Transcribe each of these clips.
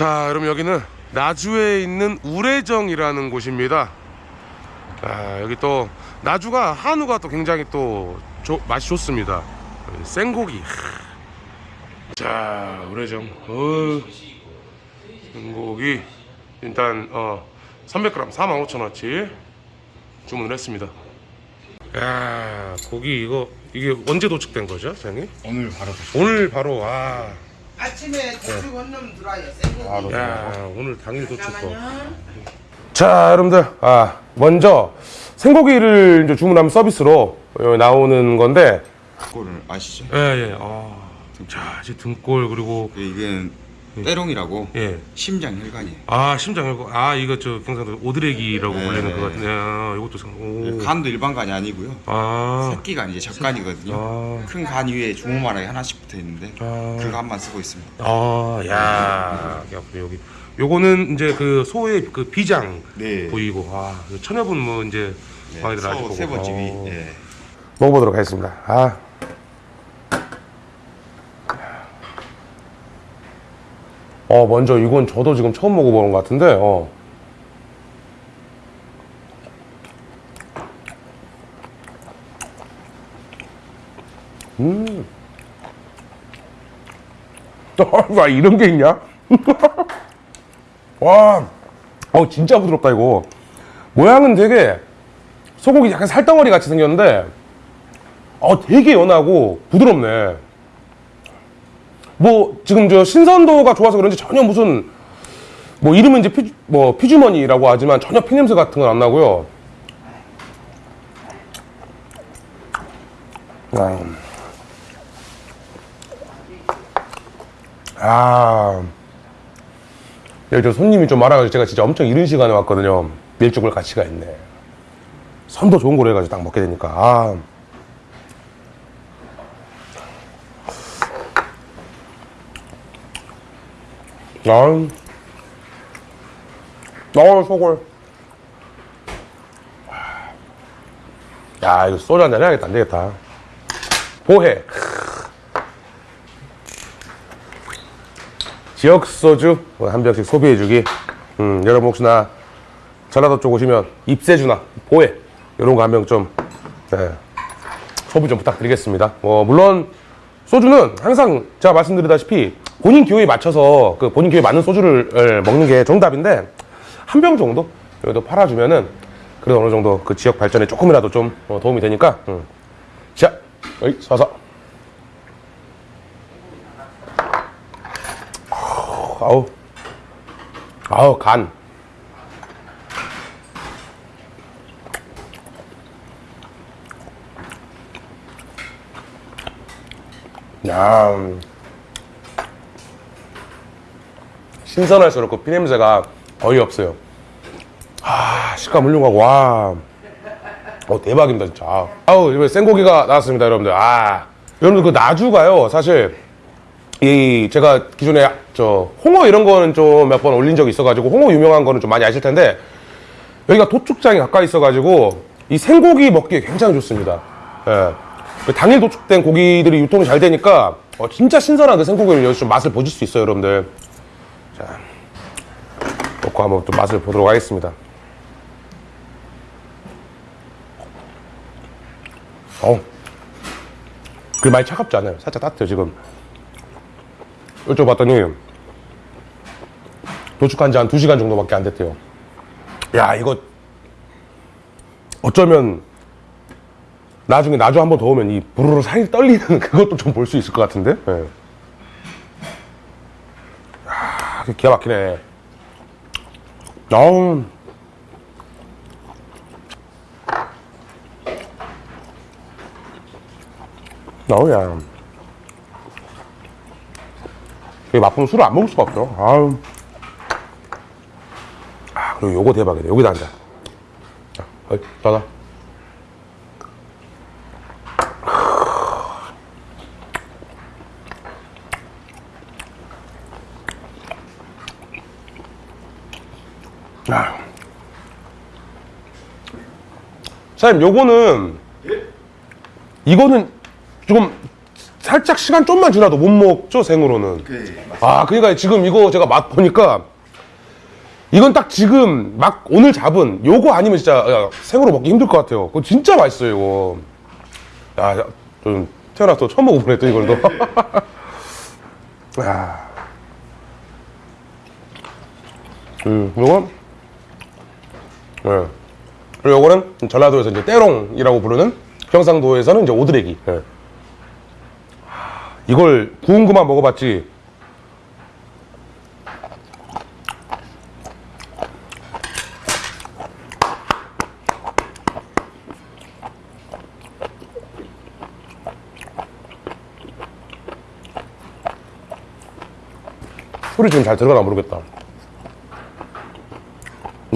자, 여러분 여기는 나주에 있는 우레정이라는 곳입니다. 아, 여기 또 나주가 한우가 또 굉장히 또 조- 맛이 좋습니다. 생고기. 하. 자, 우레정. 어, 생고기 일단 어 300g 45,000원치 주문을 했습니다. 야, 고기 이거 이게 언제 도착된 거죠, 사장님? 오늘 바로 드시 오늘 바로 아, 아침에 도축 원룸 들어와요. 생고기. 야, 오늘 당일 도착. 잠깐만요. 자, 여러분들, 아, 먼저 생고기를 이제 주문하면 서비스로 어, 나오는 건데, 거를 아시죠? 예, 예, 아, 자, 이제 등골 그리고 이게 때롱이라고 예, 심장 혈관이에요. 아 심장 혈관, 아 이거 저 경상도 오드레기라고 네. 불리는 그 같은데, 아, 이것도 상, 오, 간도 일반 간이 아니고요. 아, 새끼간 이제 적간이거든요. 아. 큰간 위에 주먹만하게 하나씩 붙어 있는데 아. 그 간만 쓰고 있습니다. 아, 야, 야, 여기, 요거는 이제 그 소의 그 비장 네. 보이고, 아, 천여분 뭐 이제 네, 많이들 아실 서 거고. 세번집이 어. 예. 먹어보도록 하겠습니다. 아. 어, 먼저 이건 저도 지금 처음 먹어보는 것 같은데, 어. 음. 와, 이런 게 있냐? 와, 어, 진짜 부드럽다, 이거. 모양은 되게 소고기 약간 살덩어리 같이 생겼는데, 어, 되게 연하고 부드럽네. 뭐 지금 저 신선도가 좋아서 그런지 전혀 무슨 뭐 이름은 이제 피, 뭐 피주머니라고 하지만 전혀 피냄새 같은 건 안 나고요. 음. 아, 여기 저 손님이 좀 많아가지고 제가 진짜 엄청 이른 시간에 왔거든요. 밀죽을 같이 가 있네. 선도 좋은 거로 해가지고 딱 먹게 되니까. 아. 아, 어, 소골. 야, 이거 소주 한잔 해야겠다. 안 되겠다. 보해. 지역 소주 한 병씩 소비해주기. 음, 여러분 혹시나 전라도 쪽 오시면 입세주나 보해 이런 거 한 병좀 네, 소비 좀 부탁드리겠습니다. 뭐 물론 소주는 항상 제가 말씀드리다시피 본인 기호에 맞춰서 그 본인 기호에 맞는 소주를 에, 먹는 게 정답인데 한 병 정도? 여기도 팔아주면은 그래도 어느 정도 그 지역 발전에 조금이라도 좀 어, 도움이 되니까 음. 자, 어이 서서. 아우 아우 간. 야, 음. 신선할수록 그 피냄새가 거의 없어요. 아, 식감 훌륭하고, 와. 어, 대박입니다, 진짜. 아우, 이번에 생고기가 나왔습니다, 여러분들. 아. 여러분들 그 나주가요, 사실, 이, 제가 기존에 저, 홍어 이런 거는 좀 몇 번 올린 적이 있어가지고, 홍어 유명한 거는 좀 많이 아실 텐데, 여기가 도축장이 가까이 있어가지고, 이 생고기 먹기에 굉장히 좋습니다. 예. 그 당일 도축된 고기들이 유통이 잘 되니까, 어, 진짜 신선한 그 생고기를 여기서 좀 맛을 보실 수 있어요, 여러분들. 자, 놓고 한번 또 맛을 보도록 하겠습니다. 어, 그 많이 차갑지 않아요. 살짝 따뜻해요, 지금. 여쭤봤더니, 도축한 지 한 2시간 정도밖에 안 됐대요. 야, 이거, 어쩌면, 나중에 나주 한번 더 오면 이 부르르 살이 떨리는 그것도 좀 볼 수 있을 것 같은데? 예. 야, 기가 막히네. 어우. 어우야. 이 맛보면 술을 안 먹을 수가 없어. 아유. 아, 그리고 요거 대박이네. 여기다 앉아. 자, 어이, 떠나. 사장님, 요거는, 이거는 조금 살짝 시간 좀만 지나도 못 먹죠 생으로는. 그 아, 그러니까 지금 이거 제가 맛 보니까 이건 딱 지금 막 오늘 잡은 요거 아니면 진짜 야, 생으로 먹기 힘들 것 같아요. 그거 진짜 맛있어요, 이거. 야, 야, 좀 태어나서 처음 먹어보네, 또 이걸 또. 야. 음, 요건, 예. 그리고 요거는 전라도에서 이제 때롱이라고 부르는 경상도에서는 이제 오드레기. 예. 이걸 구운 것만 먹어봤지 술이 지금 잘 들어가나 모르겠다.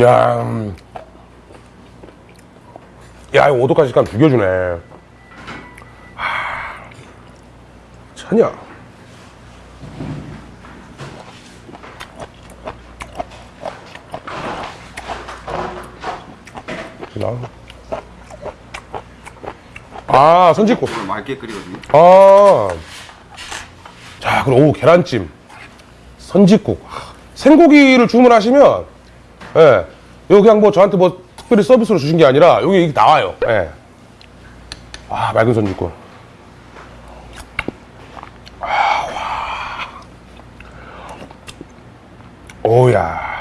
야, 음. 야, 이거 5도까지 식감 죽여주네. 하. 나. 아, 선짓국. 맑게 끓이거든요. 아. 자, 그럼 오 계란찜, 선짓국, 하, 생고기를 주문하시면, 예, 이거 그냥 뭐 저한테 뭐 특별히 서비스로 주신 게 아니라 여기 나와요. 예. 아, 맑은 선짓국. 아, 와. 오야.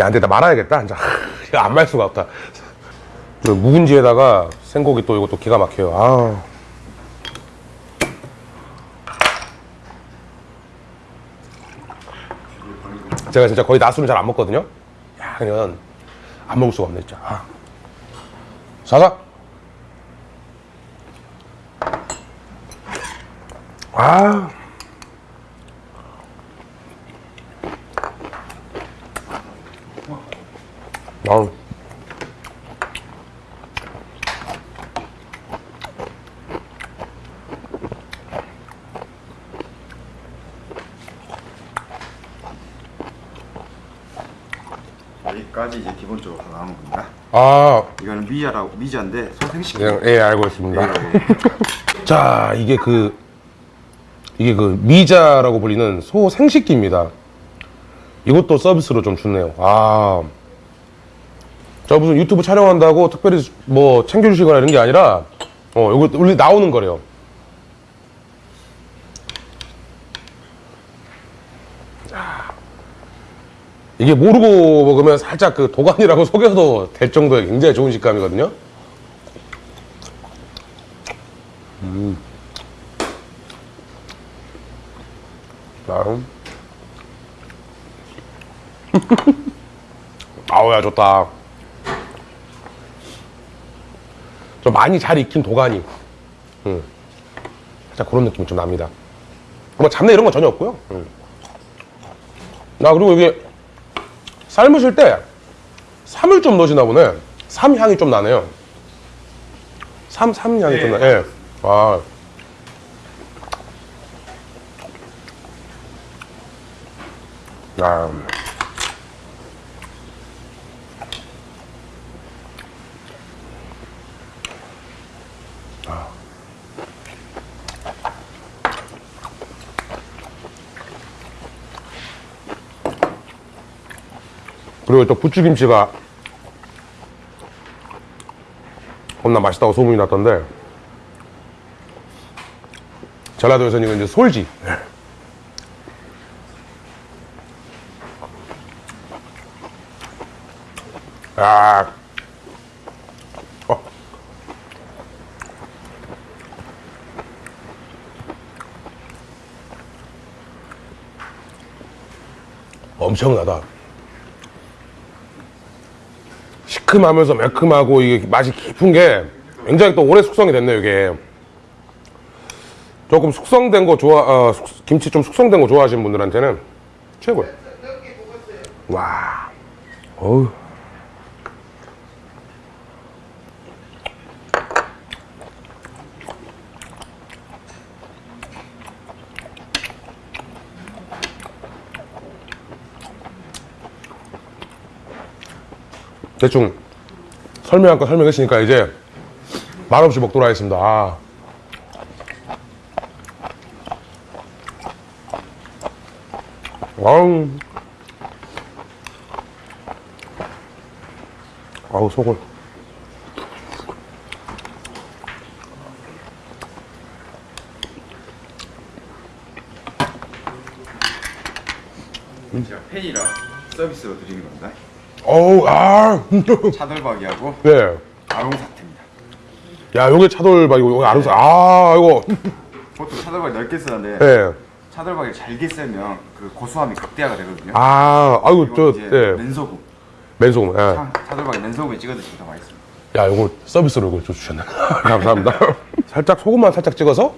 야, 근데 나 말아야겠다. 진짜. 이거 안말 수가 없다. 그 묵은지에다가 생고기 또 이것도 기가 막혀요. 아. 제가 진짜 거의 낮술을 잘 안 먹거든요. 야, 그냥 안 먹을 수가 없네, 진짜. 아. 사사. 아. 아우. 여 기본적으로 다 나오는 겁니다. 아, 이거는 미자라고 미자인데 소생식. 예, 예, 알고 있습니다. 예, 자, 이게 그, 이게 그 미자라고 불리는 소 생식기입니다. 이것도 서비스로 좀 주네요. 아. 저 무슨 유튜브 촬영한다고 특별히 뭐 챙겨주시거나 이런 게 아니라, 어, 이거 원래 나오는 거래요. 이게 모르고 먹으면 살짝 그 도가니라고 속여도 될 정도의 굉장히 좋은 식감이거든요. 다음. 아우야 좋다. 좀 많이 잘 익힌 도가니. 음. 살짝 그런 느낌이 좀 납니다. 뭐 잡내 이런 건 전혀 없고요. 음. 나 그리고 이게 삶으실 때 삼을 좀 넣으시나 보네. 삼 향이 좀 나네요. 삼, 삼 향이 좀 나. 예. 아. 아. 그리고 또 부추김치가 겁나 맛있다고 소문이 났던데 전라도에서는 이거 이제 솔지 아, 어. 엄청나다. 시큼하면서 매큼하고 이게 맛이 깊은 게 굉장히 또 오래 숙성이 됐네요, 이게. 조금 숙성된 거 좋아, 어, 숙- 김치 좀 숙성된 거 좋아하시는 분들한테는 최고예요. 와. 어우. 대충 설명할 거 설명했으니까 이제 말없이 먹도록 하겠습니다. 아. 아우. 아우, 속을. 제가 팬이라 서비스로 드리는 겁니다. 어우, 아. 차돌박이하고 네. 아롱사태입니다. 야, 요게 차돌박이고, 요게 아름사. 아, 이거. 보통 차돌박이 넓게 쓰는데 네. 차돌박이를 잘게 썰면 그 고소함이 극대화가 되거든요. 아, 아이고, 저, 네. 맨소금. 맨소금. 예. 차- 차돌박이 맨소금에 찍어 드시면 더 맛있습니다. 야, 이거 서비스로 좀 주셨네. 감사합니다. 살짝 소금만 살짝 찍어서.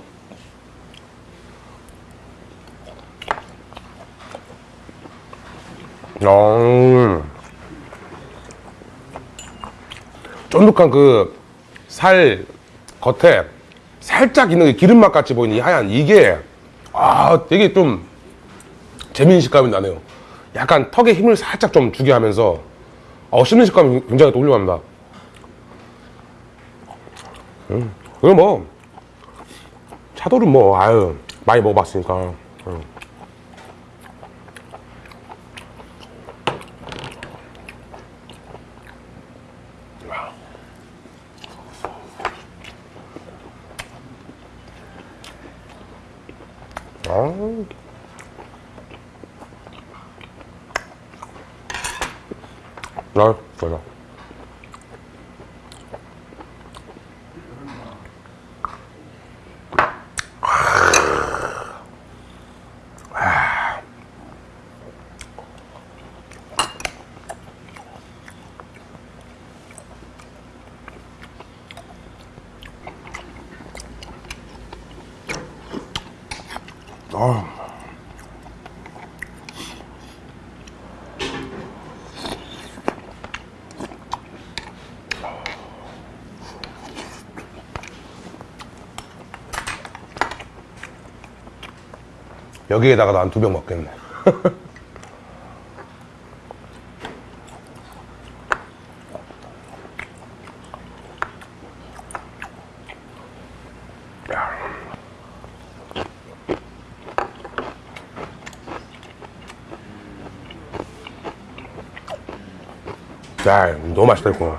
음. 쫀득한 그 살 겉에 살짝 있는 그 기름맛 같이 보이는 이 하얀 이게 아 되게 좀 재미있는 식감이 나네요. 약간 턱에 힘을 살짝 좀 주게 하면서 어, 씹는 식감이 굉장히 또 훌륭합니다. 음, 그리고 뭐 차돌은 뭐 아유 많이 먹어봤으니까 음. 아. 아, 좋아. 아. 여기에다가 난 두 병 먹겠네. 야, 너무 맛있다, 이거.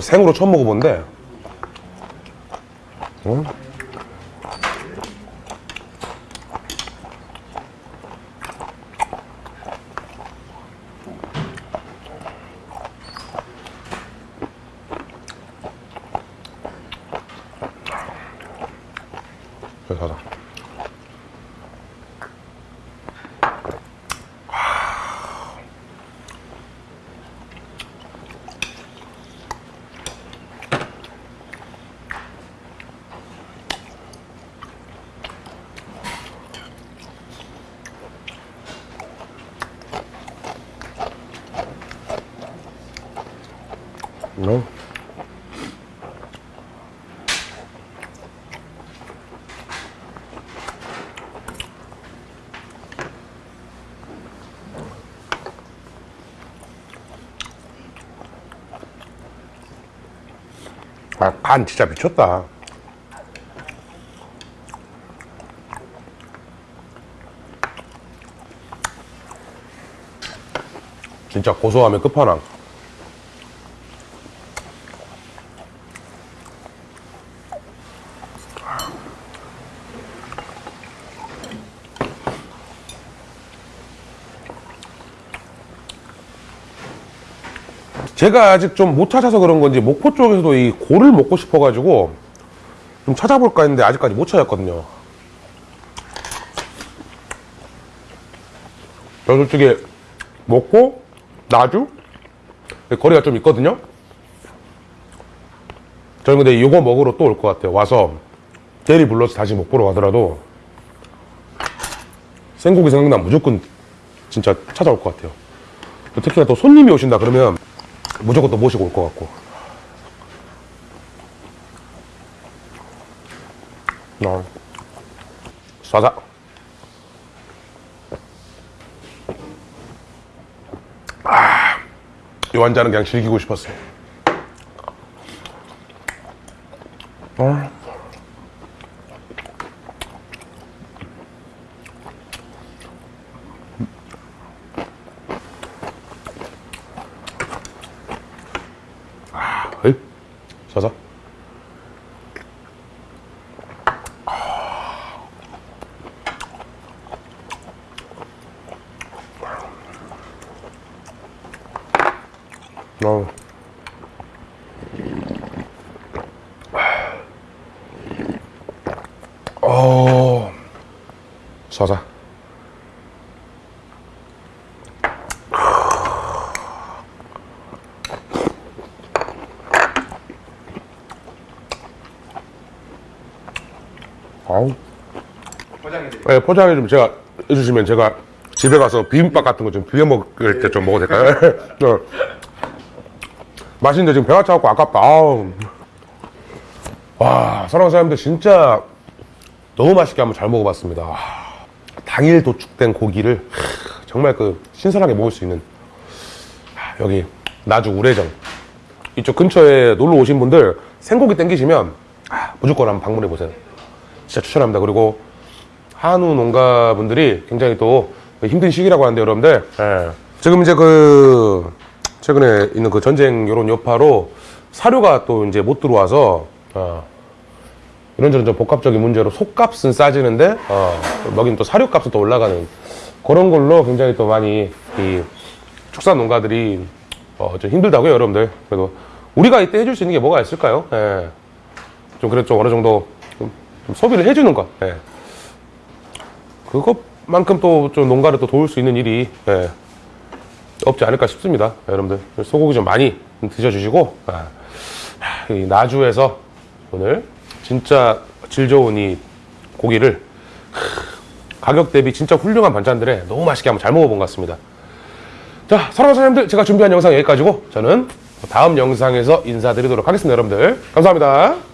생으로 처음 먹어본데, 응? 여기 가자. 너? 아, 간 진짜 미쳤다. 진짜 고소함의 끝판왕. 제가 아직 좀 못 찾아서 그런 건지 목포 쪽에서도 이 고를 먹고 싶어가지고 좀 찾아볼까 했는데 아직까지 못 찾았거든요. 저 솔직히 목포, 나주 거리가 좀 있거든요. 저는 근데 이거 먹으러 또 올 것 같아요. 와서 대리 불러서 다시 목포로 가더라도 생고기 생각나면 무조건 진짜 찾아올 것 같아요. 특히나 또 손님이 오신다 그러면 무조건 또 모시고 올 것 같고. 어. 싸자. 아, 이 완자는 그냥 즐기고 싶었어요. 어. 아, 어이, 서서. 어. 어. 서자. 아우. 포장해드릴게요. 네, 포장해 좀 제가 해주시면 제가 집에 가서 비빔밥 같은 거 좀 비벼 먹을 때 좀 먹어도 될까요? 네. 맛있는데 지금 배가 차갖고 아깝다. 아우. 와, 사랑하는 사람들 진짜 너무 맛있게 한번 잘 먹어봤습니다. 와, 당일 도축된 고기를 하, 정말 그 신선하게 먹을 수 있는 하, 여기 나주 우레정 이쪽 근처에 놀러 오신 분들 생고기 땡기시면 아, 무조건 한번 방문해 보세요. 진짜 추천합니다. 그리고 한우 농가분들이 굉장히 또 힘든 시기라고 하는데 여러분들 예. 지금 이제 그 최근에 있는 그 전쟁 요런 여파로 사료가 또 이제 못 들어와서 어, 이런저런 좀 복합적인 문제로 속값은 싸지는데 어, 먹인 또 사료값은 또 올라가는 그런 걸로 굉장히 또 많이 이 축산 농가들이 어, 좀 힘들다고요 여러분들 그래도 우리가 이때 해줄 수 있는 게 뭐가 있을까요? 예. 좀 그래도 좀 어느 정도 좀, 좀 소비를 해주는 것 예. 그것만큼 또 좀 농가를 또 도울 수 있는 일이 예, 없지 않을까 싶습니다. 여러분들 소고기 좀 많이 드셔주시고 아, 이 나주에서 오늘 진짜 질 좋은 이 고기를 가격 대비 진짜 훌륭한 반찬들에 너무 맛있게 한번 잘 먹어본 것 같습니다. 자, 사랑하는 사람들 제가 준비한 영상 여기까지고 저는 다음 영상에서 인사드리도록 하겠습니다. 여러분들 감사합니다.